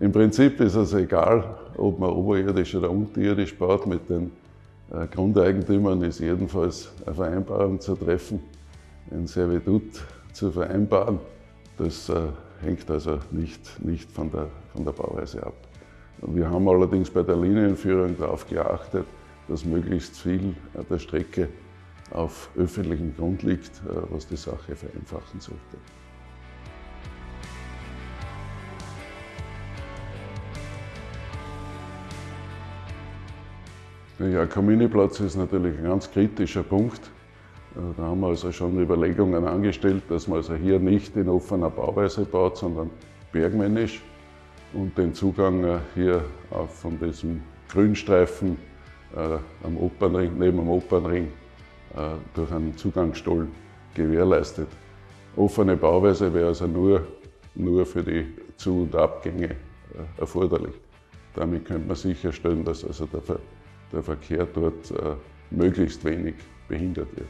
Im Prinzip ist es egal, ob man oberirdisch oder unterirdisch baut. Mit den äh, Grundeigentümern ist jedenfalls eine Vereinbarung zu treffen, ein Servitut zu vereinbaren. Das äh, hängt also nicht, nicht von, der, von der Bauweise ab. Wir haben allerdings bei der Linienführung darauf geachtet, dass möglichst viel der Strecke auf öffentlichem Grund liegt, äh, was die Sache vereinfachen sollte. Ja, Kaminiplatz ist natürlich ein ganz kritischer Punkt. Äh, da haben wir also schon Überlegungen angestellt, dass man also hier nicht in offener Bauweise baut, sondern bergmännisch und den Zugang äh, hier von diesem Grünstreifen am Opernring, neben dem Opernring durch einen Zugangsstollen gewährleistet. Offene Bauweise wäre also nur, nur für die Zu- und Abgänge erforderlich. Damit könnte man sicherstellen, dass also der der Verkehr dort äh, möglichst wenig behindert wird.